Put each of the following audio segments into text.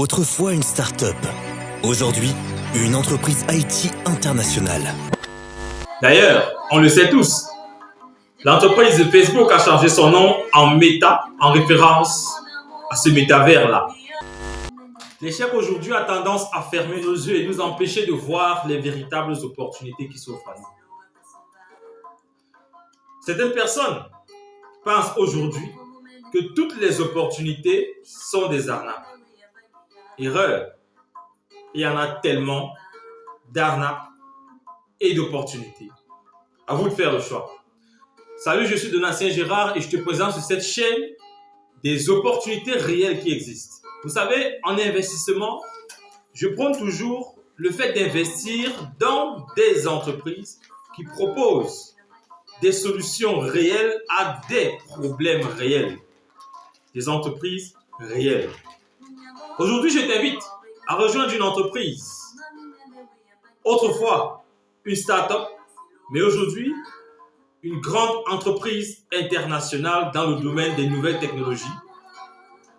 Autrefois une start-up. Aujourd'hui, une entreprise IT internationale. D'ailleurs, on le sait tous, l'entreprise de Facebook a changé son nom en Meta en référence à ce métavers-là. L'échec aujourd'hui a tendance à fermer nos yeux et nous empêcher de voir les véritables opportunités qui s'offrent à nous. Certaines personnes pensent aujourd'hui que toutes les opportunités sont des arnaques. Erreur. Il y en a tellement d'arnaques et d'opportunités. À vous de faire le choix. Salut, je suis Donatien Gérard et je te présente sur cette chaîne des opportunités réelles qui existent. Vous savez, en investissement, je prends toujours le fait d'investir dans des entreprises qui proposent des solutions réelles à des problèmes réels. Des entreprises réelles. Aujourd'hui, je t'invite à rejoindre une entreprise. Autrefois, une start-up, mais aujourd'hui, une grande entreprise internationale dans le domaine des nouvelles technologies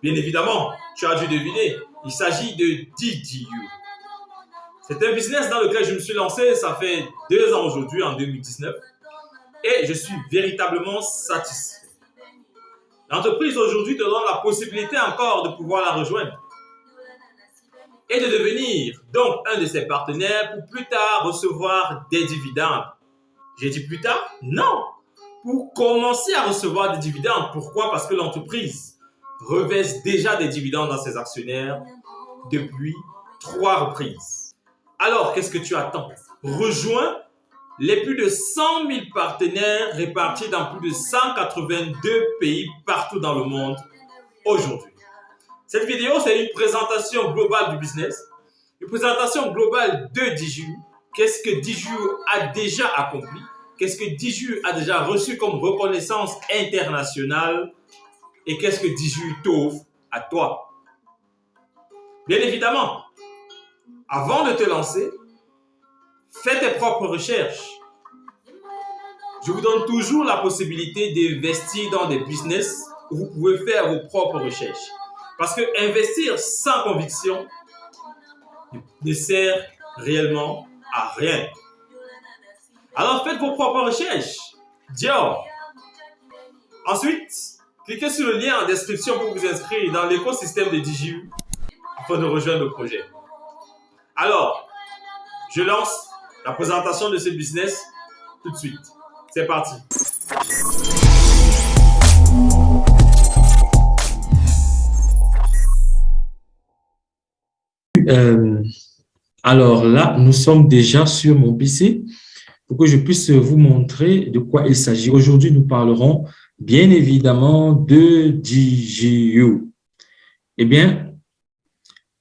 Bien évidemment, tu as dû deviner, il s'agit de DDU. C'est un business dans lequel je me suis lancé, ça fait deux ans aujourd'hui, en 2019, et je suis véritablement satisfait. L'entreprise aujourd'hui te donne la possibilité encore de pouvoir la rejoindre et de devenir donc un de ses partenaires pour plus tard recevoir des dividendes. J'ai dit plus tard Non Pour commencer à recevoir des dividendes. Pourquoi? Parce que l'entreprise reverse déjà des dividendes à ses actionnaires depuis trois reprises. Alors, qu'est-ce que tu attends? Rejoins les plus de 100 000 partenaires répartis dans plus de 182 pays partout dans le monde aujourd'hui. Cette vidéo, c'est une présentation globale du business, une présentation globale de Diju. Qu'est-ce que Diju a déjà accompli? Qu'est-ce que Diju a déjà reçu comme reconnaissance internationale? Et qu'est-ce que 18 t'offre à toi? Bien évidemment, avant de te lancer, fais tes propres recherches. Je vous donne toujours la possibilité d'investir dans des business où vous pouvez faire vos propres recherches. Parce que investir sans conviction ne sert réellement à rien. Alors faites vos propres recherches. Dior. Ensuite, Cliquez sur le lien en description pour vous inscrire dans l'écosystème de DigiU afin de rejoindre le projet. Alors, je lance la présentation de ce business tout de suite. C'est parti. Euh, alors là, nous sommes déjà sur mon PC pour que je puisse vous montrer de quoi il s'agit. Aujourd'hui, nous parlerons bien évidemment de DGU. Eh bien,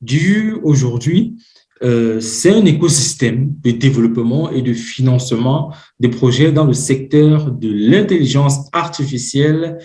DGU aujourd'hui, euh, c'est un écosystème de développement et de financement des projets dans le secteur de l'intelligence artificielle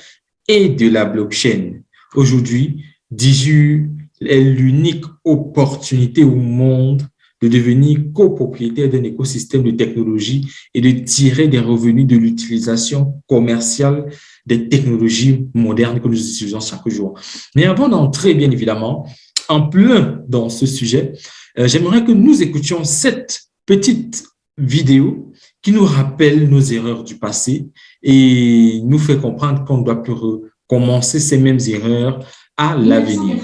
et de la blockchain. Aujourd'hui, DGU est l'unique opportunité au monde de devenir copropriétaire d'un écosystème de technologie et de tirer des revenus de l'utilisation commerciale des technologies modernes que nous utilisons chaque jour. Mais avant d'entrer, bien évidemment, en plein dans ce sujet, euh, j'aimerais que nous écoutions cette petite vidéo qui nous rappelle nos erreurs du passé et nous fait comprendre qu'on ne doit plus recommencer ces mêmes erreurs à l'avenir.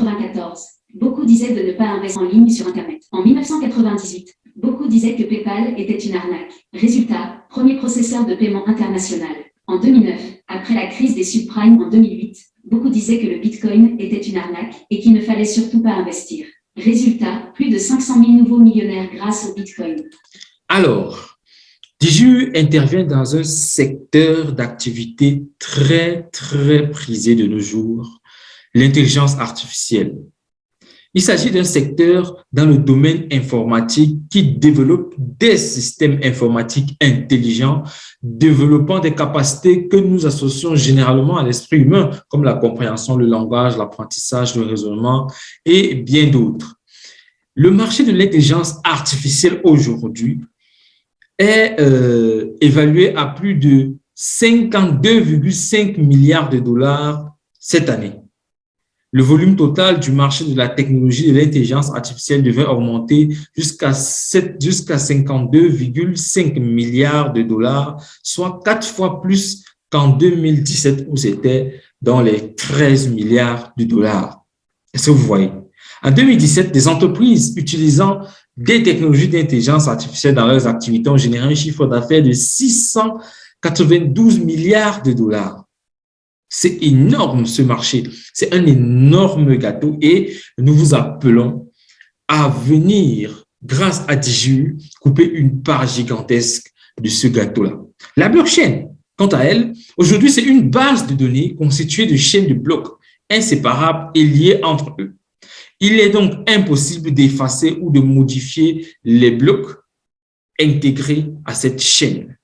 Beaucoup disaient de ne pas investir en ligne sur Internet. En 1998, beaucoup disaient que PayPal était une arnaque. Résultat, premier processeur de paiement international. En 2009, après la crise des subprimes en 2008, beaucoup disaient que le Bitcoin était une arnaque et qu'il ne fallait surtout pas investir. Résultat, plus de 500 000 nouveaux millionnaires grâce au Bitcoin. Alors, Diju intervient dans un secteur d'activité très, très prisé de nos jours, l'intelligence artificielle. Il s'agit d'un secteur dans le domaine informatique qui développe des systèmes informatiques intelligents, développant des capacités que nous associons généralement à l'esprit humain, comme la compréhension, le langage, l'apprentissage, le raisonnement et bien d'autres. Le marché de l'intelligence artificielle aujourd'hui est euh, évalué à plus de 52,5 milliards de dollars cette année. Le volume total du marché de la technologie de l'intelligence artificielle devait augmenter jusqu'à jusqu'à 52,5 milliards de dollars, soit quatre fois plus qu'en 2017 où c'était dans les 13 milliards de dollars. Est-ce que vous voyez? En 2017, des entreprises utilisant des technologies d'intelligence artificielle dans leurs activités ont généré un chiffre d'affaires de 692 milliards de dollars. C'est énorme ce marché, c'est un énorme gâteau et nous vous appelons à venir, grâce à DigiU, couper une part gigantesque de ce gâteau-là. La blockchain, quant à elle, aujourd'hui, c'est une base de données constituée de chaînes de blocs inséparables et liées entre eux. Il est donc impossible d'effacer ou de modifier les blocs intégrés à cette chaîne.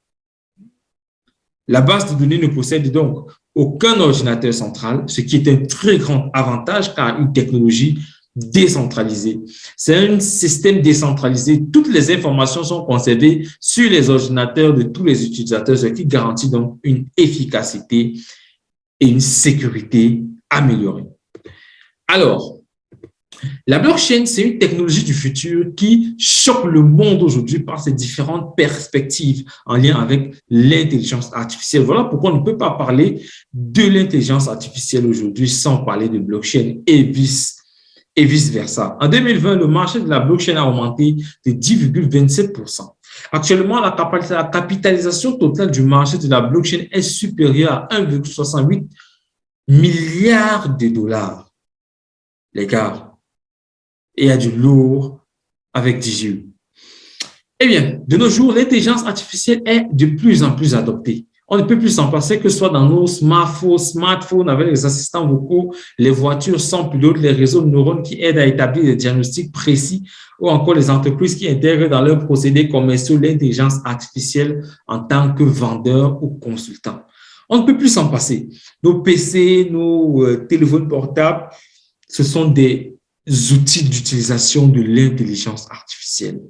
La base de données ne possède donc aucun ordinateur central, ce qui est un très grand avantage car une technologie décentralisée. C'est un système décentralisé. Toutes les informations sont conservées sur les ordinateurs de tous les utilisateurs, ce qui garantit donc une efficacité et une sécurité améliorée. Alors, la blockchain, c'est une technologie du futur qui choque le monde aujourd'hui par ses différentes perspectives en lien avec l'intelligence artificielle. Voilà pourquoi on ne peut pas parler de l'intelligence artificielle aujourd'hui sans parler de blockchain et vice et vice-versa. En 2020, le marché de la blockchain a augmenté de 10,27% Actuellement, la capitalisation totale du marché de la blockchain est supérieure à 1,68 milliard de dollars. Les gars, et a du lourd avec DJU. Eh bien, de nos jours, l'intelligence artificielle est de plus en plus adoptée. On ne peut plus s'en passer que ce soit dans nos smartphones, smartphones avec les assistants vocaux, les voitures sans pilote, les réseaux de neurones qui aident à établir des diagnostics précis ou encore les entreprises qui intègrent dans leurs procédés commerciaux l'intelligence artificielle en tant que vendeur ou consultant. On ne peut plus s'en passer. Nos PC, nos euh, téléphones portables, ce sont des outils d'utilisation de l'intelligence artificielle.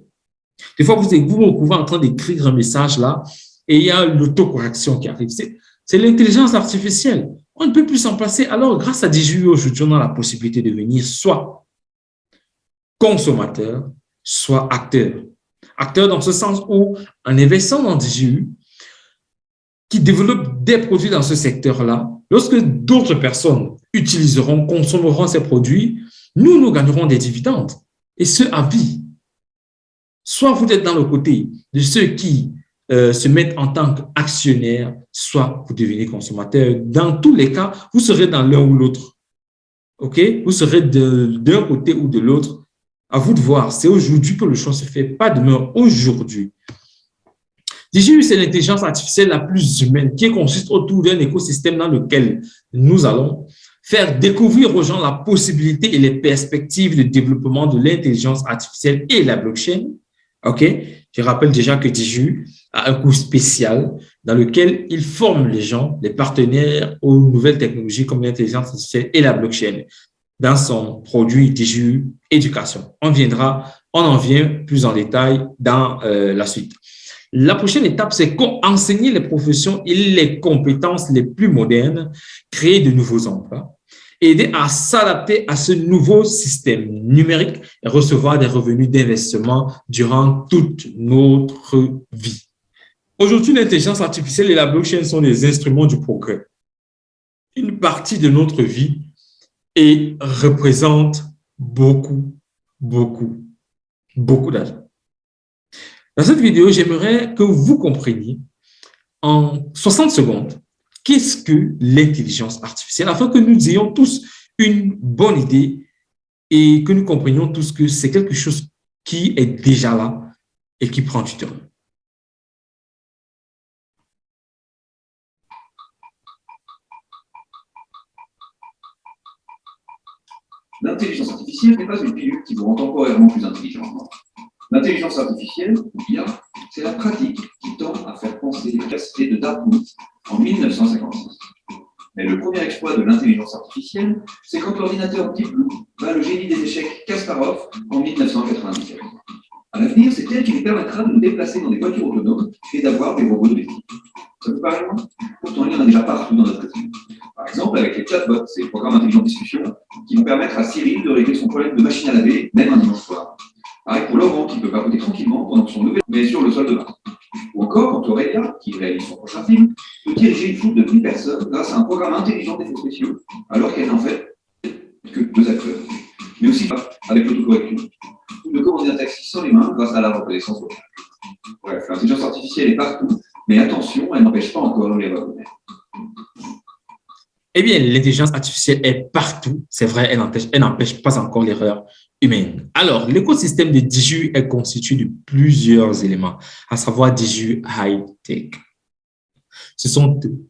Des fois, vous vous retrouvez en train d'écrire un message là et il y a l'autocorrection qui arrive. C'est l'intelligence artificielle. On ne peut plus s'en passer. Alors, grâce à DJU, aujourd'hui, on a la possibilité de devenir soit consommateur, soit acteur. Acteur dans ce sens où, en investissant dans DJU, qui développe des produits dans ce secteur-là, lorsque d'autres personnes utiliseront, consommeront ces produits, nous, nous gagnerons des dividendes, et ce, à vie. Soit vous êtes dans le côté de ceux qui euh, se mettent en tant qu'actionnaires, soit vous devenez consommateur. Dans tous les cas, vous serez dans l'un ou l'autre. OK? Vous serez d'un côté ou de l'autre. À vous de voir. C'est aujourd'hui que le choix se fait, pas demain, aujourd'hui. DGU, c'est l'intelligence artificielle la plus humaine qui consiste autour d'un écosystème dans lequel nous allons faire découvrir aux gens la possibilité et les perspectives de développement de l'intelligence artificielle et la blockchain. OK? Je rappelle déjà que DJU a un cours spécial dans lequel il forme les gens, les partenaires aux nouvelles technologies comme l'intelligence artificielle et la blockchain dans son produit DJU Éducation. On viendra, on en vient plus en détail dans euh, la suite. La prochaine étape, c'est enseigner les professions et les compétences les plus modernes, créer de nouveaux emplois, aider à s'adapter à ce nouveau système numérique et recevoir des revenus d'investissement durant toute notre vie. Aujourd'hui, l'intelligence artificielle et la blockchain sont des instruments du progrès. Une partie de notre vie et représente beaucoup, beaucoup, beaucoup d'argent. Dans cette vidéo, j'aimerais que vous compreniez en 60 secondes qu'est-ce que l'intelligence artificielle, afin que nous ayons tous une bonne idée et que nous comprenions tous que c'est quelque chose qui est déjà là et qui prend du temps. L'intelligence artificielle n'est pas une pilule qui vous rend temporairement plus intelligent. L'intelligence artificielle, bien, c'est la pratique qui tend à faire penser les capacités de Dartmouth en 1956. Mais le premier exploit de l'intelligence artificielle, c'est quand l'ordinateur Blue bat le génie des échecs Kasparov en 1997. À l'avenir, c'est elle qui lui permettra de nous déplacer dans des voitures autonomes et d'avoir des robots domestiques. Ça vous paraît loin? Pourtant, il y en a déjà partout dans notre vie. Par exemple, avec les chatbots, ces programmes intelligents de discussion, qui vont permettre à Cyril de régler son problème de machine à laver, même un dimanche soir. Pour Laurent, qui peut papoter tranquillement pendant son nouvel mais sur le sol de bain. Ou encore, quand qui réalise son prochain film, peut diriger une foule de 10 personnes grâce à un programme intelligent d'effets spéciaux, alors qu'elle n'en fait que deux acteurs. Mais aussi avec l'autocorrection, ou de commander un taxi sans les mains grâce à la reconnaissance vocale. Bref, l'intelligence artificielle est partout, mais attention, elle n'empêche pas encore l'erreur humaine. Eh bien, l'intelligence artificielle est partout. C'est vrai, elle n'empêche pas encore l'erreur humaine. Alors, l'écosystème de Diju est constitué de plusieurs éléments, à savoir Diju High Tech. Ce sont eux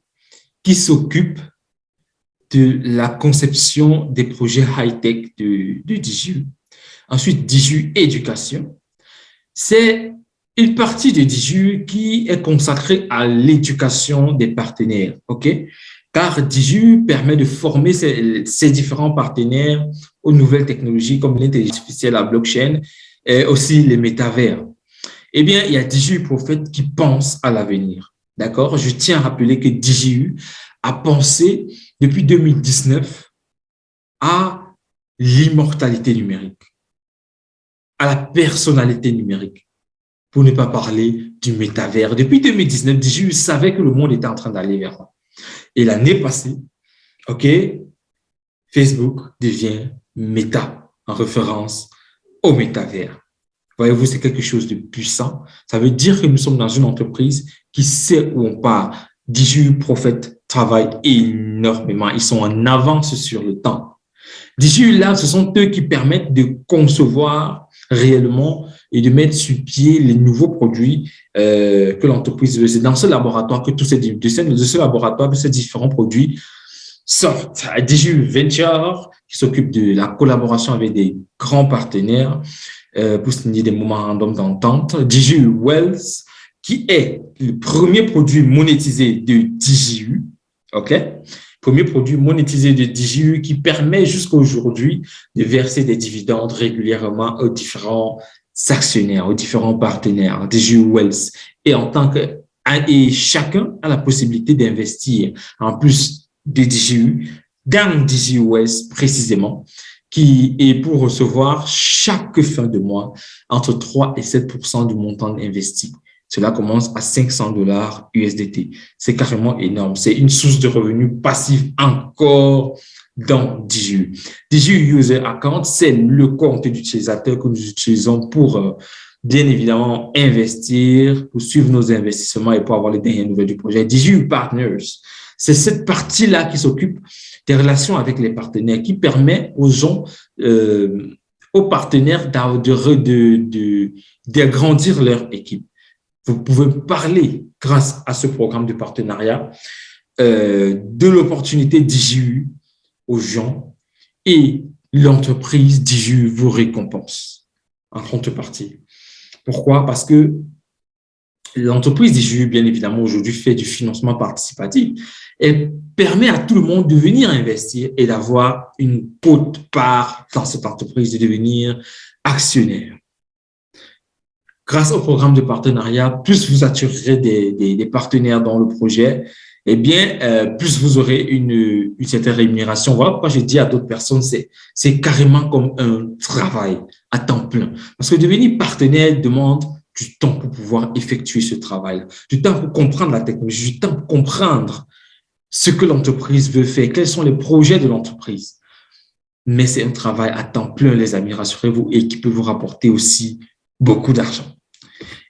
qui s'occupent de la conception des projets high-tech de, de Diju. Ensuite, Diju Éducation. C'est une partie de Diju qui est consacrée à l'éducation des partenaires. OK? car Diju permet de former ces, différents partenaires aux nouvelles technologies comme l'intelligence artificielle, la blockchain et aussi les métavers. Eh bien, il y a Diju Prophète qui pense à l'avenir. D'accord? Je tiens à rappeler que DJU a pensé depuis 2019 à l'immortalité numérique, à la personnalité numérique, pour ne pas parler du métavers. Depuis 2019, DJU savait que le monde était en train d'aller vers là. Et l'année passée, OK, Facebook devient Meta en référence au métavers. Voyez-vous, c'est quelque chose de puissant. Ça veut dire que nous sommes dans une entreprise qui sait où on part. Diju Prophète travaille énormément. Ils sont en avance sur le temps. Diju là, ce sont eux qui permettent de concevoir réellement et de mettre sur pied les nouveaux produits euh, que l'entreprise veut. C'est dans ce laboratoire que tous ces, de ce, de ce laboratoire, que ces différents produits sortent. Diju Venture, qui s'occupe de la collaboration avec des grands partenaires euh, pour signer des moments random d'entente. Diju Wells, qui est le premier produit monétisé de DJU, OK? Premier produit monétisé de DJU qui permet jusqu'à aujourd'hui de verser des dividendes régulièrement aux différents actionnaires, aux différents partenaires, DJU Wells. Et en tant que et chacun a la possibilité d'investir en plus de DJU dans Wells précisément qui est pour recevoir chaque fin de mois entre 3 et 7% du montant investi. Cela commence à 500 dollars USDT. C'est carrément énorme. C'est une source de revenus passifs encore dans DJU. DJU User Account, c'est le compte d'utilisateur que nous utilisons pour euh, bien évidemment investir, pour suivre nos investissements et pour avoir les dernières nouvelles du projet. DJU Partners, c'est cette partie-là qui s'occupe des relations avec les partenaires, qui permet aux gens, euh, aux partenaires d'agrandir leur équipe. Vous pouvez parler, grâce à ce programme de partenariat, euh, de l'opportunité d'IJU aux gens et l'entreprise d'IJU vous récompense en contrepartie. Pourquoi? Parce que l'entreprise d'IJU, bien évidemment, aujourd'hui fait du financement participatif. Elle permet à tout le monde de venir investir et d'avoir une haute part dans cette entreprise, de devenir actionnaire grâce au programme de partenariat, plus vous attirerez des, des, partenaires dans le projet, eh bien, euh, plus vous aurez une, une certaine rémunération. Voilà pourquoi j'ai dit à d'autres personnes, c'est carrément comme un travail à temps plein. Parce que devenir partenaire demande du temps pour pouvoir effectuer ce travail, du temps pour comprendre la technologie, du temps pour comprendre ce que l'entreprise veut faire, quels sont les projets de l'entreprise. Mais c'est un travail à temps plein, les amis, rassurez-vous, et qui peut vous rapporter aussi beaucoup d'argent.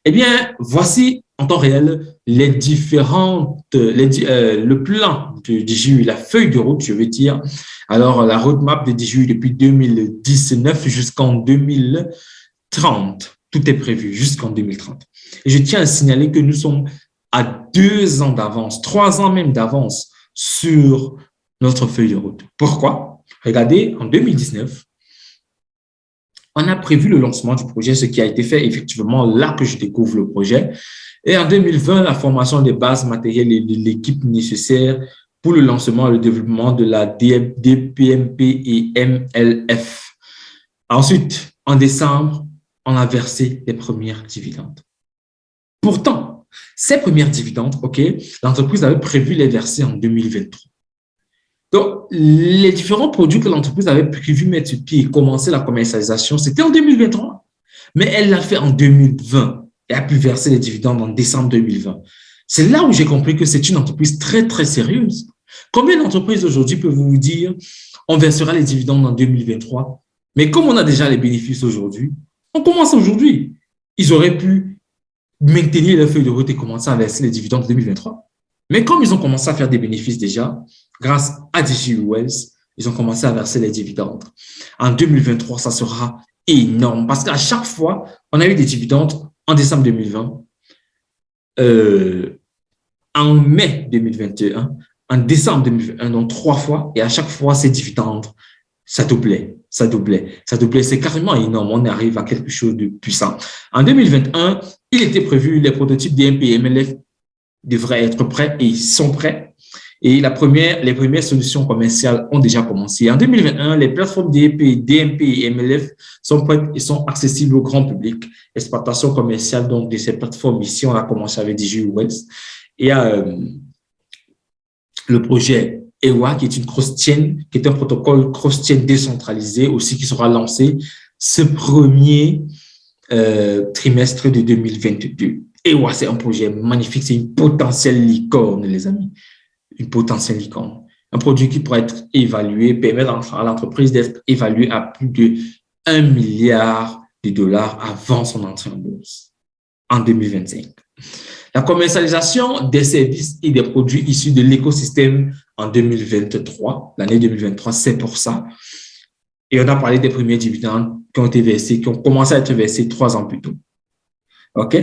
Eh bien, voici en temps réel les différentes, euh, le plan de DJU, la feuille de route, je veux dire. Alors, la roadmap de DJU depuis 2019 jusqu'en 2030. Tout est prévu jusqu'en 2030. Et je tiens à signaler que nous sommes à deux ans d'avance, trois ans même d'avance sur notre feuille de route. Pourquoi? Regardez, en 2019, on a prévu le lancement du projet, ce qui a été fait effectivement là que je découvre le projet. Et en 2020, la formation des bases matérielles et de l'équipe nécessaire pour le lancement et le développement de la DPMP et MLF. Ensuite, en décembre, on a versé les premières dividendes. Pourtant, ces premières dividendes, OK, l'entreprise avait prévu les verser en 2023. Donc, les différents produits que l'entreprise avait prévu mettre sur pied et commencer la commercialisation, c'était en 2023. Mais elle l'a fait en 2020 et a pu verser les dividendes en décembre 2020. C'est là où j'ai compris que c'est une entreprise très, très sérieuse. Combien d'entreprises aujourd'hui peuvent vous dire on versera les dividendes en 2023 Mais comme on a déjà les bénéfices aujourd'hui, on commence aujourd'hui. Ils auraient pu maintenir leur feuille de route et commencer à verser les dividendes en 2023. Mais comme ils ont commencé à faire des bénéfices déjà, grâce à DigiUS, ils ont commencé à verser les dividendes. En 2023, ça sera énorme parce qu'à chaque fois, on a eu des dividendes en décembre 2020, euh, en mai 2021, en décembre 2021, donc trois fois, et à chaque fois, ces dividendes, ça doublait, ça doublait, ça doublait. C'est carrément énorme. On arrive à quelque chose de puissant. En 2021, il était prévu, les prototypes DMP et MLF devraient être prêts et ils sont prêts. Et la première, les premières solutions commerciales ont déjà commencé. En 2021, les plateformes DMP, DMP et MLF sont prêtes et sont accessibles au grand public. Exploitation commerciale donc de ces plateformes ici, on a commencé avec DigiWest. Et euh, le projet EWA, qui est une cross-chain, qui est un protocole cross-chain décentralisé aussi qui sera lancé ce premier euh, trimestre de 2022. EWA, c'est un projet magnifique, c'est une potentielle licorne, les amis. Une potentielle licorne. Un produit qui pourrait être évalué, permettre à l'entreprise d'être évalué à plus de 1 milliard de dollars avant son entrée en bourse en 2025. La commercialisation des services et des produits issus de l'écosystème en 2023, l'année 2023, c'est pour ça. Et on a parlé des premiers dividendes qui ont été versés, qui ont commencé à être versés trois ans plus tôt. OK?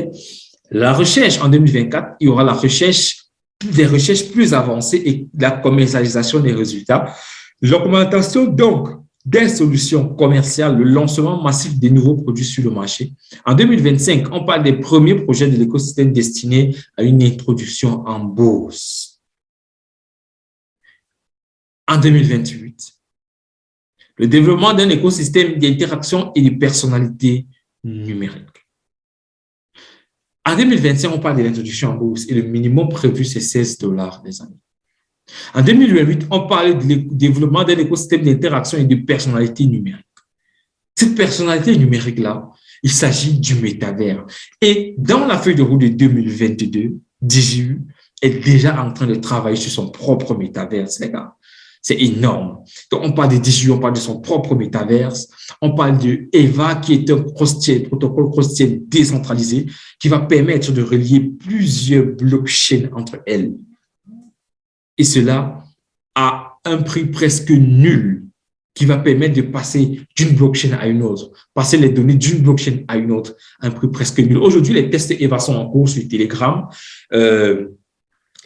La recherche en 2024, il y aura la recherche, des recherches plus avancées et la commercialisation des résultats. L'augmentation, donc, des solutions commerciales, le lancement massif des nouveaux produits sur le marché. En 2025, on parle des premiers projets de l'écosystème destinés à une introduction en bourse. En 2028, le développement d'un écosystème d'interaction et de personnalité numérique. En 2025, on parle de l'introduction en bourse et le minimum prévu, c'est 16 dollars, les amis. En 2008, on parlait du développement d'un écosystème d'interaction et de personnalité numérique. Cette personnalité numérique-là, il s'agit du métavers. Et dans la feuille de route de 2022, DJU est déjà en train de travailler sur son propre métaverse, les gars. C'est énorme. Donc, on parle de DJU, on parle de son propre métaverse. On parle de EVA, qui est un protocole cross-chain décentralisé, qui va permettre de relier plusieurs blockchains entre elles et cela à un prix presque nul qui va permettre de passer d'une blockchain à une autre, passer les données d'une blockchain à une autre à un prix presque nul. Aujourd'hui, les tests EVA sont en cours sur Telegram. Euh,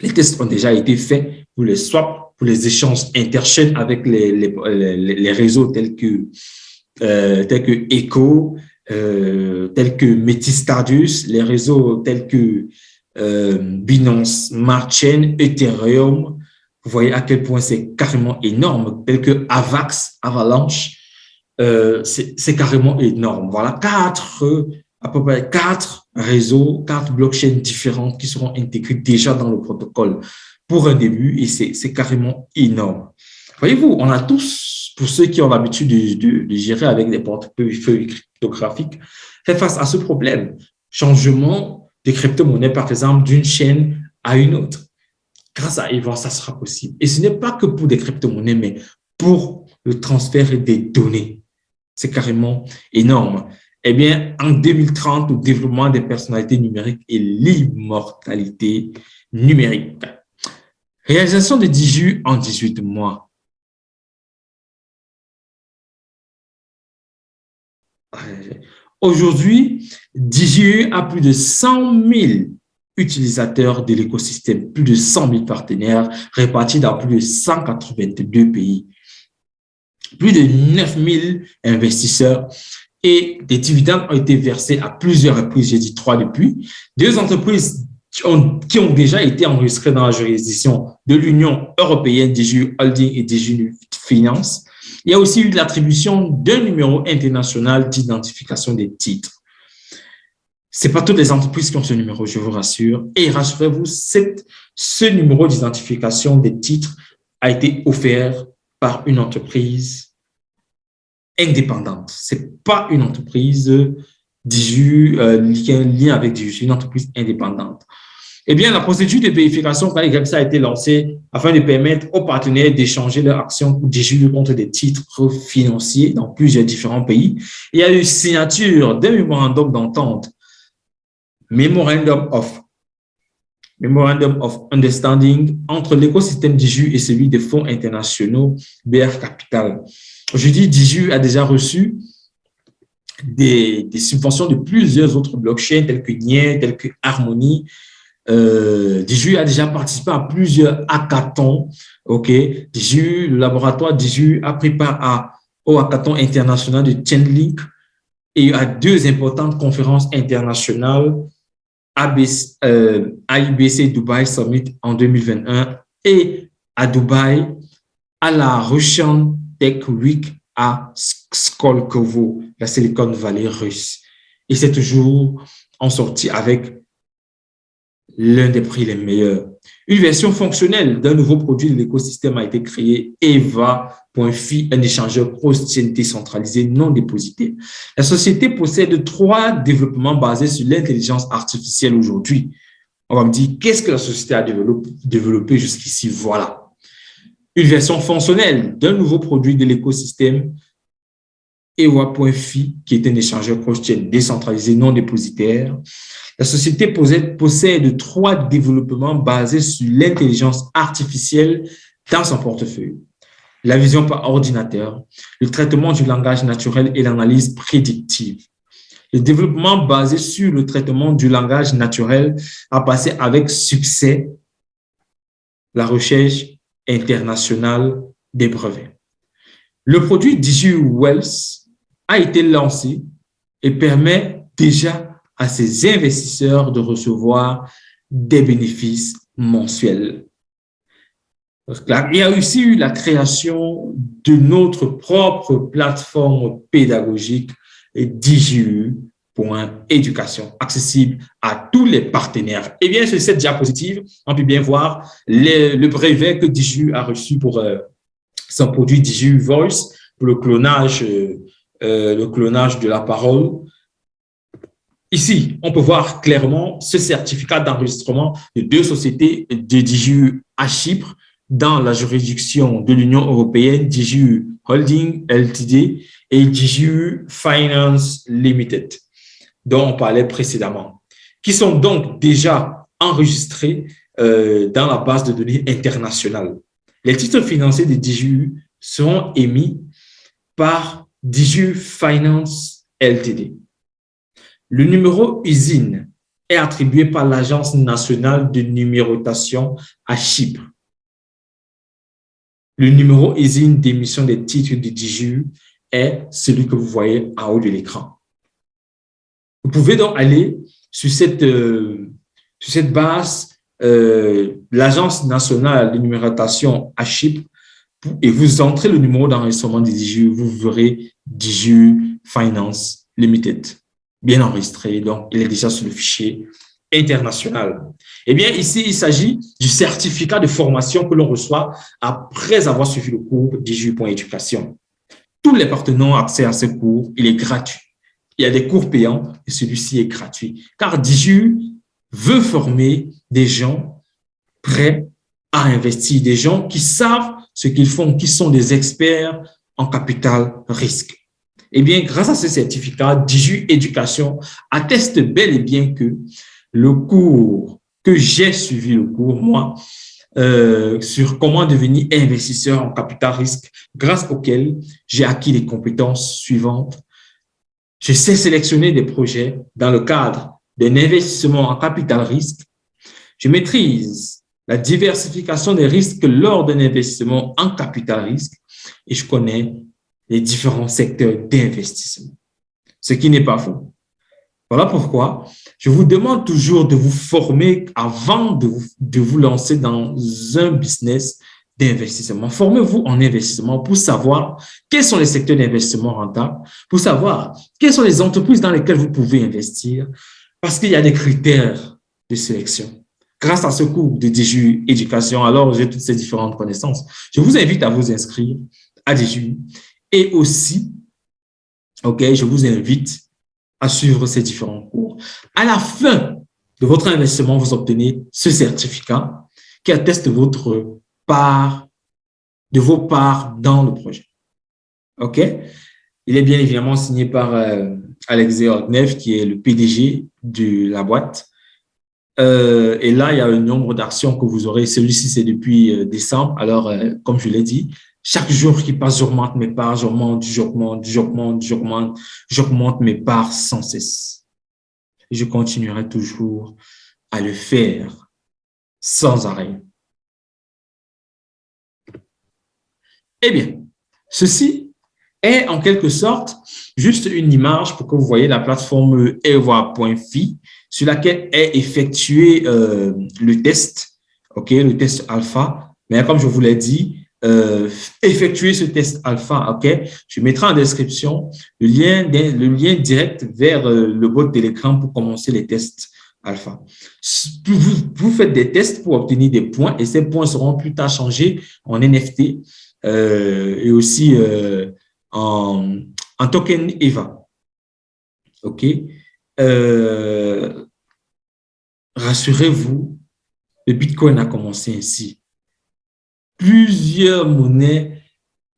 les tests ont déjà été faits pour les swaps, pour les échanges interchaînes avec les, les, les, réseaux tels que, tels que Echo, tels que Metistardus, les réseaux tels que Binance Smart Chain, Ethereum, vous voyez à quel point c'est carrément énorme, tel que Avax, Avalanche, euh, c'est carrément énorme. Voilà quatre, à peu près quatre réseaux, quatre blockchains différentes qui seront intégrés déjà dans le protocole pour un début et c'est carrément énorme. Voyez-vous, on a tous, pour ceux qui ont l'habitude de, de, gérer avec des portefeuilles cryptographiques, fait face à ce problème. Changement de crypto-monnaie, par exemple, d'une chaîne à une autre grâce à Eva, ça sera possible. Et ce n'est pas que pour des crypto-monnaies, mais pour le transfert des données. C'est carrément énorme. Eh bien, en 2030, le développement des personnalités numériques et l'immortalité numérique. Réalisation de 18 en 18 mois. Aujourd'hui, DJU a plus de 100 000 utilisateurs de l'écosystème, plus de 100 000 partenaires répartis dans plus de 182 pays, plus de 9 000 investisseurs et des dividendes ont été versés à plusieurs reprises, j'ai dit trois depuis, deux entreprises qui ont, déjà été enregistrées dans la juridiction de l'Union européenne, DGU Holding et DGU Finance. Il y a aussi eu l'attribution d'un numéro international d'identification des titres. C'est pas toutes les entreprises qui ont ce numéro, je vous rassure. Et rassurez-vous, ce numéro d'identification des titres a été offert par une entreprise indépendante. Ce n'est pas une entreprise DIJU, euh, un lien avec c'est une entreprise indépendante. Eh bien, la procédure de vérification ça a été lancée afin de permettre aux partenaires d'échanger leurs actions DIJU contre des titres financiers dans plusieurs différents pays. Il y a eu signature d'un mémorandum d'entente, Memorandum of Memorandum of Understanding entre l'écosystème DIJU et celui des fonds internationaux BR Capital. Aujourd'hui, DIJU a déjà reçu des, subventions de plusieurs autres blockchains tels que NIE, tels que Harmony. Euh, DIJU a déjà participé à plusieurs hackathons. Ok, le laboratoire DIJU a pris part au hackathon international de Chainlink et à deux importantes conférences internationales ABC, euh, Dubai Summit en 2021 et à Dubaï à la Russian Tech Week à Skolkovo, la Silicon Valley russe. Et c'est toujours en sortie avec l'un des prix les meilleurs. Une version fonctionnelle d'un nouveau produit de l'écosystème a été créée, Eva.fi, un échangeur cross-chain décentralisé non déposité. La société possède trois développements basés sur l'intelligence artificielle aujourd'hui. On va me dire, qu'est-ce que la société a développé, développé jusqu'ici? Voilà. Une version fonctionnelle d'un nouveau produit de l'écosystème Ewa.fi, qui est un échangeur cross-chain décentralisé non dépositaire. La société possède, possède trois développements basés sur l'intelligence artificielle dans son portefeuille. La vision par ordinateur, le traitement du langage naturel et l'analyse prédictive. Le développement basé sur le traitement du langage naturel a passé avec succès la recherche internationale des brevets. Le produit Digi Wells a été lancé et permet déjà à ses investisseurs de recevoir des bénéfices mensuels. Il y a aussi eu la création de notre propre plateforme pédagogique DIGU.éducation, accessible à tous les partenaires. Et bien, sur cette diapositive, on peut bien voir le brevet que DIGU a reçu pour euh, son produit DIGU Voice, pour le clonage euh, euh, le clonage de la parole. Ici, on peut voir clairement ce certificat d'enregistrement de deux sociétés de DJU à Chypre dans la juridiction de l'Union européenne, DJU Holding Ltd et DJU Finance Limited, dont on parlait précédemment, qui sont donc déjà enregistrés euh, dans la base de données internationale. Les titres financiers de DJU seront émis par Diju Finance Ltd. Le numéro usine est attribué par l'Agence nationale de numérotation à Chypre. Le numéro usine d'émission des titres de Diju est celui que vous voyez en haut de l'écran. Vous pouvez donc aller sur cette, euh, sur cette base, euh, l'Agence nationale de numérotation à Chypre et vous entrez le numéro d'enregistrement DIGU, vous verrez DIGU Finance Limited, bien enregistré. Donc, il est déjà sur le fichier international. Eh bien, ici, il s'agit du certificat de formation que l'on reçoit après avoir suivi le cours DIGU.éducation. Tous les partenaires ont accès à ce cours, il est gratuit. Il y a des cours payants et celui-ci est gratuit. Car DIGU veut former des gens prêts à investir, des gens qui savent ce qu'ils font, qui sont des experts en capital risque. Eh bien, grâce à ce certificat, Diju Éducation atteste bel et bien que le cours que j'ai suivi, le cours, moi, euh, sur comment devenir investisseur en capital risque, grâce auquel j'ai acquis les compétences suivantes. Je sais sélectionner des projets dans le cadre d'un investissement en capital risque. Je maîtrise la diversification des risques lors d'un investissement en capital risque et je connais les différents secteurs d'investissement, ce qui n'est pas faux. Voilà pourquoi je vous demande toujours de vous former avant de vous, de vous lancer dans un business d'investissement. Formez-vous en investissement pour savoir quels sont les secteurs d'investissement rentables, pour savoir quelles sont les entreprises dans lesquelles vous pouvez investir, parce qu'il y a des critères de sélection. Grâce à ce cours de DJU Éducation, alors j'ai toutes ces différentes connaissances. Je vous invite à vous inscrire à DJU et aussi, ok, je vous invite à suivre ces différents cours. À la fin de votre investissement, vous obtenez ce certificat qui atteste votre part, de vos parts dans le projet. OK? Il est bien évidemment signé par euh, Alexei qui est le PDG de la boîte. Euh, et là, il y a un nombre d'actions que vous aurez. Celui-ci, c'est depuis euh, décembre. Alors, euh, comme je l'ai dit, chaque jour qui passe, j'augmente mes parts, j'augmente, j'augmente, j'augmente, j'augmente, j'augmente mes parts sans cesse. Je continuerai toujours à le faire sans arrêt. Eh bien, ceci est en quelque sorte juste une image pour que vous voyez la plateforme eva.fi sur laquelle est effectué euh, le test, ok, le test alpha. Mais comme je vous l'ai dit, euh, effectuer ce test alpha, ok, je mettrai en description le lien, le lien direct vers euh, le bot de l'écran pour commencer les tests alpha. Vous, vous, faites des tests pour obtenir des points et ces points seront plus tard changés en NFT euh, et aussi euh, en, en token EVA. OK? Euh, rassurez-vous, le Bitcoin a commencé ainsi. Plusieurs monnaies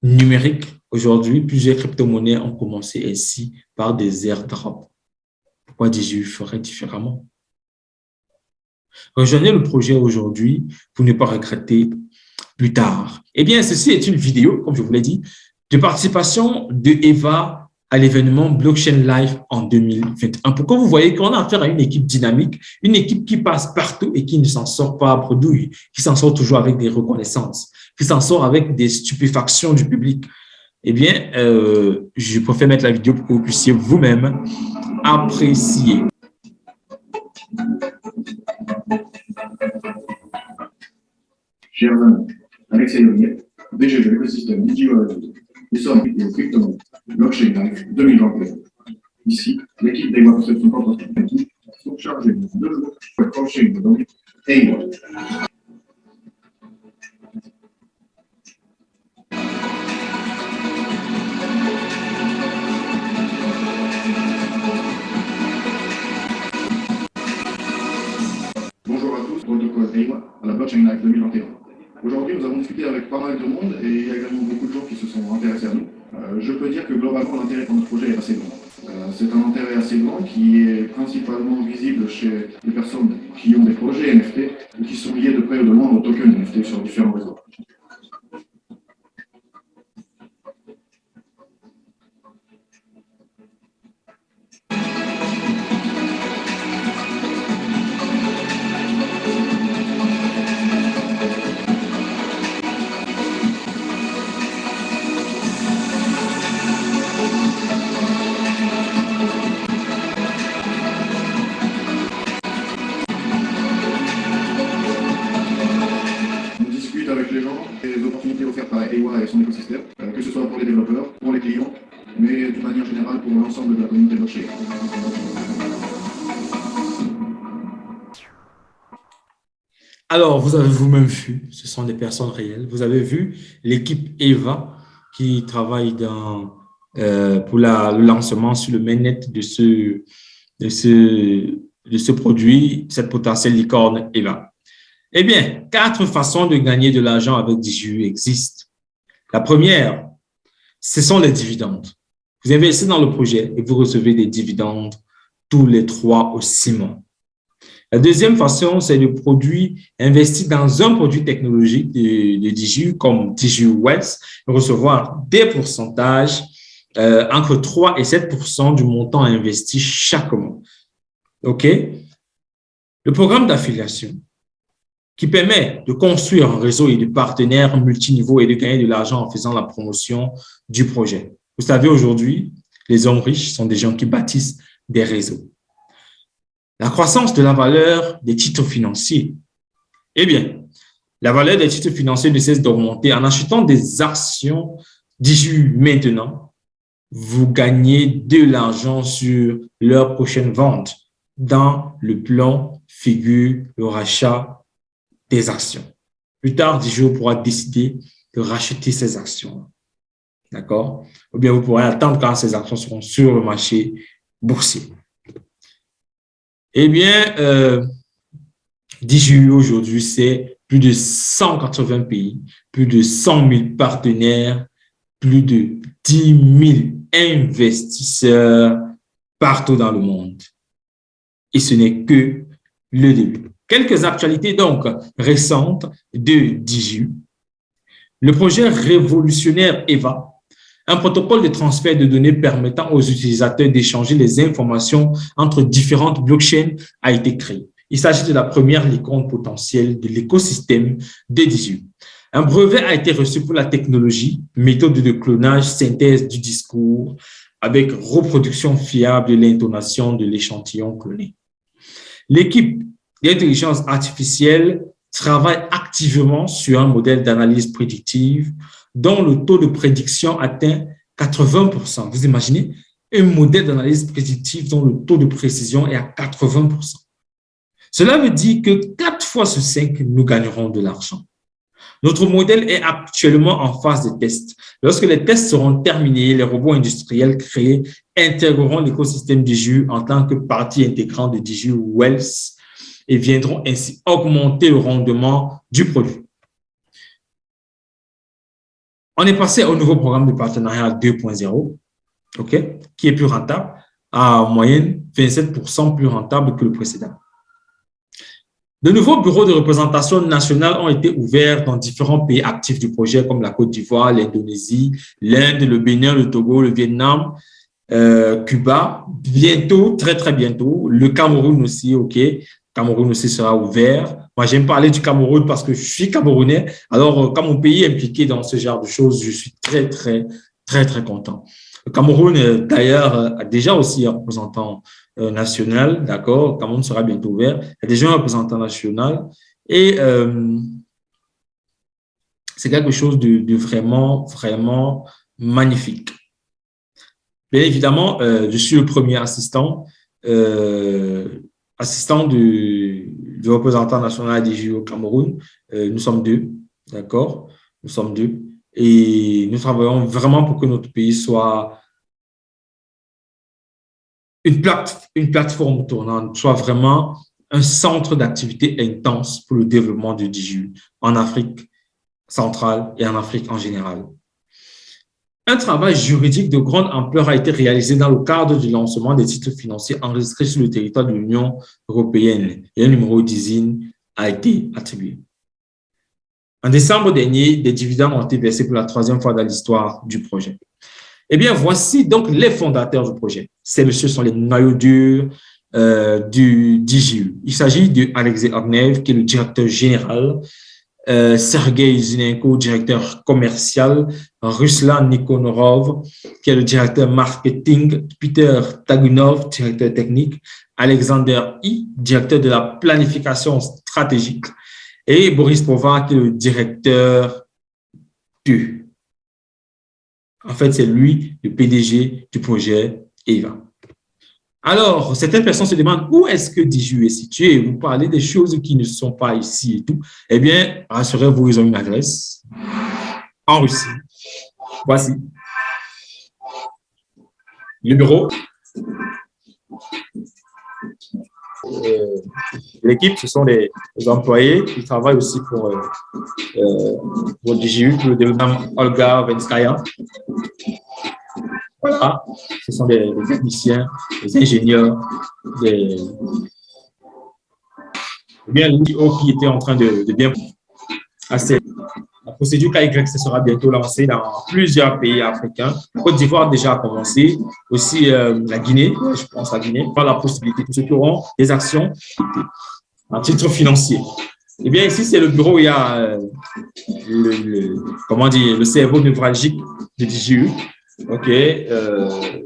numériques aujourd'hui, plusieurs crypto-monnaies ont commencé ainsi par des airdrops. Pourquoi dis-je ferais différemment? Rejoignez le projet aujourd'hui pour ne pas regretter plus tard. Eh bien, ceci est une vidéo, comme je vous l'ai dit, de participation de Eva à l'événement Blockchain Live en 2021. Pourquoi vous voyez qu'on a affaire à une équipe dynamique, une équipe qui passe partout et qui ne s'en sort pas à produit, qui s'en sort toujours avec des reconnaissances, qui s'en sort avec des stupéfactions du public? Eh bien, euh, je préfère mettre la vidéo pour que vous puissiez vous-même apprécier. Blockchain Live 2021. Ici, l'équipe des web sont constituées sont chargées de jours pour blockchain de données et wallet. Bonjour à tous, EIWA à la Blockchain Live 2021. Aujourd'hui, nous avons discuté avec pas mal de monde et il y a également beaucoup de gens qui se sont intéressés à nous. Euh, je peux dire que globalement, l'intérêt pour notre projet est assez grand. Euh, c'est un intérêt assez grand qui est principalement visible chez les personnes qui ont des projets NFT ou qui sont liés de près ou de loin aux tokens NFT sur différents réseaux. Vous avez vous-même vu, ce sont des personnes réelles. Vous avez vu l'équipe EVA qui travaille euh, pour le lancement sur le mainnet de ce, de, ce, produit, cette potentielle licorne EVA. Eh bien, quatre façons de gagner de l'argent avec DJU existent. La première, ce sont les dividendes. Vous investissez dans le projet et vous recevez des dividendes tous les trois ou six mois. La deuxième façon, c'est le produit investi dans un produit technologique de, de DJU comme DJU Wealth, recevoir des pourcentages euh, entre 3 et 7% du montant investi chaque mois. OK? Le programme d'affiliation qui permet de construire un réseau et de partenaires multiniveaux et de gagner de l'argent en faisant la promotion du projet. Vous savez, aujourd'hui, les hommes riches sont des gens qui bâtissent des réseaux. La croissance de la valeur des titres financiers. Eh bien, la valeur des titres financiers ne cesse d'augmenter. En achetant des actions d'issue maintenant, vous gagnez de l'argent sur leur prochaine vente. dans le plan figure le rachat des actions. Plus tard, Digio pourra décider de racheter ces actions. D'accord? Ou bien vous pourrez attendre quand ces actions seront sur le marché boursier. Eh bien, euh, aujourd'hui, c'est plus de 180 pays, plus de 100 000 partenaires, plus de 10 000 investisseurs partout dans le monde. Et ce n'est que le début. Quelques actualités donc récentes de DigiU. Le projet révolutionnaire EVA, un protocole de transfert de données permettant aux utilisateurs d'échanger les informations entre différentes blockchains a été créé. Il s'agit de la première licorne potentielle de l'écosystème de DigiU. Un brevet a été reçu pour la technologie, méthode de clonage, synthèse du discours, avec reproduction fiable de l'intonation de l'échantillon cloné. L'équipe d'intelligence artificielle travaille activement sur un modèle d'analyse prédictive dont le taux de prédiction atteint 80%. Vous imaginez un modèle d'analyse prédictive dont le taux de précision est à 80%. Cela veut dire que 4 fois sur 5, nous gagnerons de l'argent. Notre modèle est actuellement en phase de test. Lorsque les tests seront terminés, les robots industriels créés intégreront l'écosystème DigiU en tant que partie intégrante de DigiU Wells et viendront ainsi augmenter le rendement du produit. On est passé au nouveau programme de partenariat 2.0, ok, qui est plus rentable, à moyenne 27% plus rentable que le précédent. De nouveaux bureaux de représentation nationale ont été ouverts dans différents pays actifs du projet, comme la Côte d'Ivoire, l'Indonésie, l'Inde, le Bénin, le Togo, le Vietnam, euh, Cuba. Bientôt, très très bientôt, le Cameroun aussi, ok. Cameroun aussi sera ouvert. Moi, j'aime parler du Cameroun parce que je suis camerounais. Alors, euh, quand mon pays est impliqué dans ce genre de choses, je suis très, très, très, très content. Le Cameroun, euh, d'ailleurs, a déjà aussi un représentant euh, national, d'accord, Cameroun sera bientôt ouvert. Il y a déjà un représentant national et c'est quelque chose de, vraiment, vraiment magnifique. Bien évidemment, je suis le premier assistant assistant du, représentant national des JO au Cameroun. Euh, nous sommes deux, d'accord? Nous sommes deux. Et nous travaillons vraiment pour que notre pays soit une, plate, une plateforme tournante, soit vraiment un centre d'activité intense pour le développement du DJU en Afrique centrale et en Afrique en général. Un travail juridique de grande ampleur a été réalisé dans le cadre du lancement des titres financiers enregistrés sur le territoire de l'Union européenne et un numéro d'usine a été attribué. En décembre dernier, des dividendes ont été versés pour la troisième fois dans l'histoire du projet. Eh bien, voici donc les fondateurs du projet. Ces messieurs sont les noyaux durs euh, du DGU. Il s'agit de Alexei Ognev, qui est le directeur général euh, Sergei Zinenko, directeur commercial, Ruslan Nikonorov, qui est le directeur marketing, Peter Tagunov, directeur technique, Alexander I, directeur de la planification stratégique, et Boris Pova, qui est le directeur du. En fait, c'est lui, le PDG du projet EVA. Alors, certaines personnes se demandent où est-ce que Diju est situé? Vous parlez des choses qui ne sont pas ici et tout. Eh bien, rassurez-vous, ils ont une adresse en Russie. Voici. Le bureau. Euh, l'équipe, ce sont les, employés qui travaillent aussi pour, euh, euh le développement Olga Venskaya. Voilà, ce sont des, techniciens, des ingénieurs, des bien qui étaient en train de, bien assez. La procédure KY sera bientôt lancée dans plusieurs pays africains. Côte d'Ivoire déjà a commencé, aussi euh, la Guinée, je pense la Guinée, par la possibilité pour ceux qui auront des actions en titre financier. Eh bien, ici, c'est le bureau où il y a euh, le, comment dire, le cerveau névralgique de DGU. OK. Euh...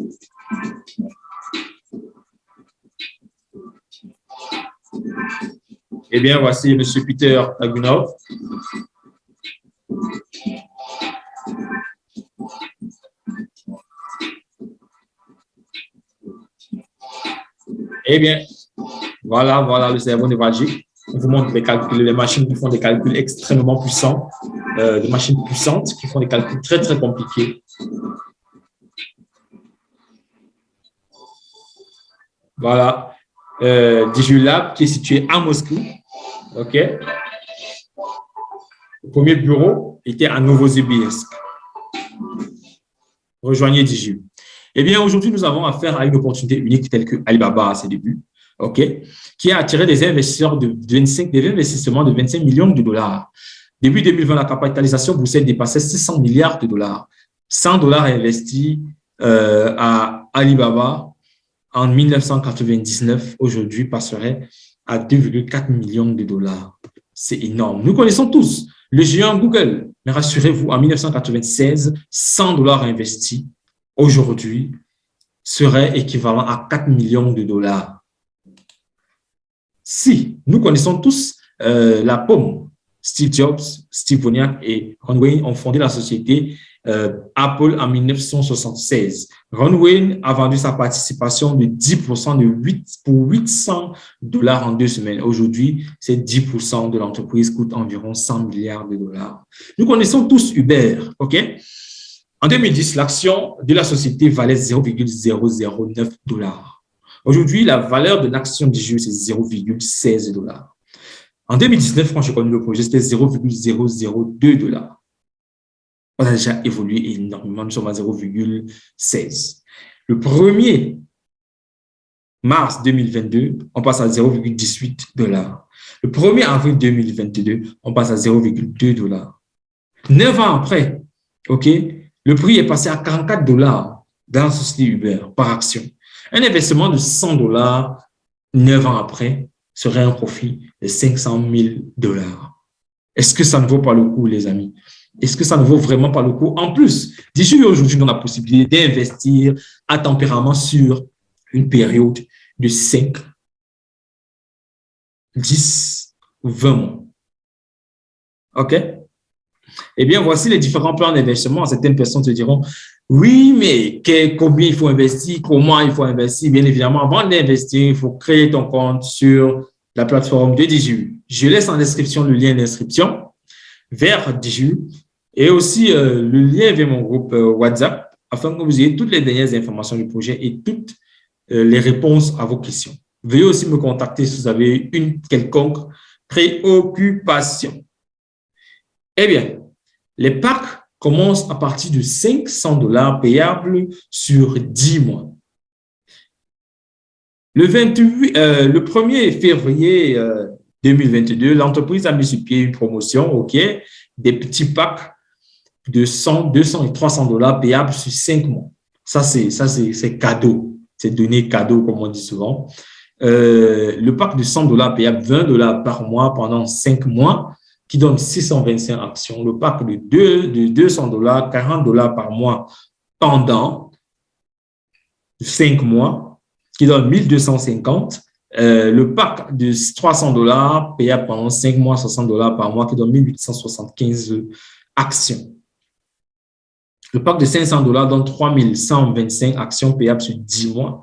Eh bien, voici M. Peter Agunov. Eh bien, Voilà, voilà le cerveau névralgique. On vous montre les calculs, les machines qui font des calculs extrêmement puissants, euh, des machines puissantes qui font des calculs très, très compliqués. Voilà. Euh, Digilab qui est situé à Moscou. OK. Le premier bureau était à Novosibirsk. Rejoignez Diju. Eh bien, aujourd'hui, nous avons affaire à une opportunité unique telle que Alibaba à ses débuts, OK, qui a attiré des investisseurs de 25, des investissements de 25 millions de dollars. Début 2020, la capitalisation boursière dépassait 600 milliards de dollars. 100 dollars investis euh, à Alibaba en 1999, aujourd'hui, passerait à 2,4 millions de dollars. C'est énorme. Nous connaissons tous le géant Google. Mais rassurez-vous, en 1996, 100 dollars investis aujourd'hui serait équivalent à 4 millions de dollars. Si nous connaissons tous euh, la pomme, Steve Jobs, Steve Wozniak et Ron Wayne ont fondé la société euh, Apple en 1976. Ron Wayne a vendu sa participation de 10% de 8 pour 800 dollars en deux semaines. Aujourd'hui, ces 10% de l'entreprise coûte environ 100 milliards de dollars. Nous connaissons tous Uber, OK? En 2010, l'action de la société valait 0,009 dollars. Aujourd'hui, la valeur de l'action du jeu, c'est 0,16 dollars. En 2019, quand j'ai connu le projet, c'était 0,002 dollars on a déjà évolué énormément. Nous sommes à 0,16. Le 1er mars 2022, on passe à 0,18 dollars. Le 1er avril 2022, on passe à 0,2 dollars. Neuf ans après, OK, le prix est passé à 44 dollars dans la société Uber par action. Un investissement de 100 dollars, neuf ans après, serait un profit de 500 000 dollars. Est-ce que ça ne vaut pas le coup, les amis? Est-ce que ça ne vaut vraiment pas le coup? En plus, d'ici aujourd'hui, a la possibilité d'investir à tempérament sur une période de 5, 10 ou 20 mois. OK? Eh bien, voici les différents plans d'investissement. Certaines personnes te diront, oui, mais combien il faut investir, comment il faut investir? Bien évidemment, avant d'investir, il faut créer ton compte sur la plateforme de Diju. Je laisse en description le lien d'inscription vers Diju et aussi euh, le lien vers mon groupe euh, WhatsApp afin que vous ayez toutes les dernières informations du projet et toutes euh, les réponses à vos questions. Veuillez aussi me contacter si vous avez une quelconque préoccupation. Eh bien, les packs commencent à partir de 500 dollars payables sur 10 mois. Le, 28, le 1er février 2022, l'entreprise a mis sur pied une promotion, OK, des petits packs de 100, 200 et 300 dollars payables sur 5 mois. Ça, c'est ça c'est cadeau. C'est donné cadeau, comme on dit souvent. Euh, le pack de 100 dollars payable 20 dollars par mois pendant 5 mois, qui donne 625 actions. Le pack de, 2, de 200 dollars, 40 dollars par mois pendant 5 mois, qui donne 1250. Euh, le pack de 300 dollars payable pendant 5 mois, 60 dollars par mois, qui donne 1875 actions. Le pack de 500 dollars donne 3125 actions payables sur 10 mois,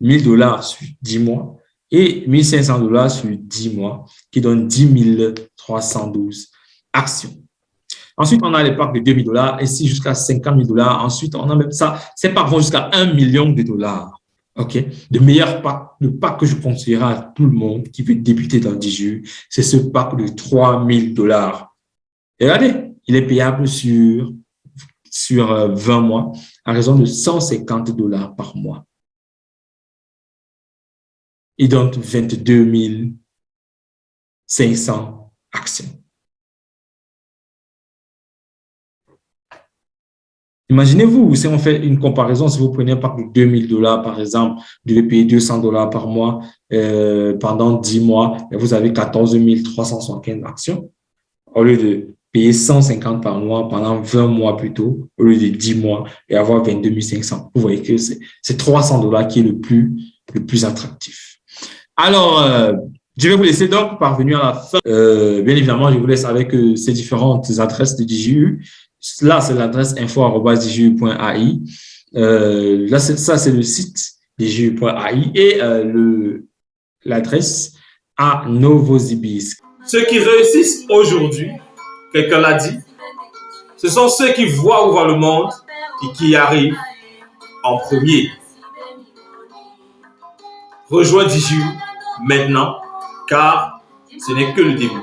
1000 dollars sur 10 mois et 1500 dollars sur 10 mois, qui donne 10 312 actions. Ensuite, on a les packs de 2000 dollars, ici jusqu'à 50 000 dollars. Ensuite, on a même ça, ces packs vont jusqu'à 1 million de dollars. OK? Le meilleur pack, le pack que je conseillerais à tout le monde qui veut débuter dans 10 jours, c'est ce pack de 3000 dollars. regardez, il est payable sur sur 20 euh, mois à raison de 150 dollars par mois. Il donne 22 500 actions. Imaginez-vous, si on fait une comparaison, si vous prenez un pack de 2000 dollars, par exemple, vous devez payer 200 dollars par mois euh, pendant 10 mois, et vous avez 14 375 actions, au lieu de payer 150 par mois pendant 20 mois plutôt, au lieu de 10 mois, et avoir 22 500. Vous voyez que c'est 300 dollars qui est le plus, le plus attractif. Alors, euh, je vais vous laisser donc parvenir à la fin. Euh, bien évidemment, je vous laisse avec euh, ces différentes adresses de DJU. Là, c'est l'adresse info.dju.ai. Là, ça, c'est le site dju.ai et l'adresse à Novosibirsk. Ceux qui réussissent aujourd'hui, quelqu'un l'a dit, ce sont ceux qui voient où va le monde et qui arrivent en premier. Rejoins Diju maintenant, car ce n'est que le début.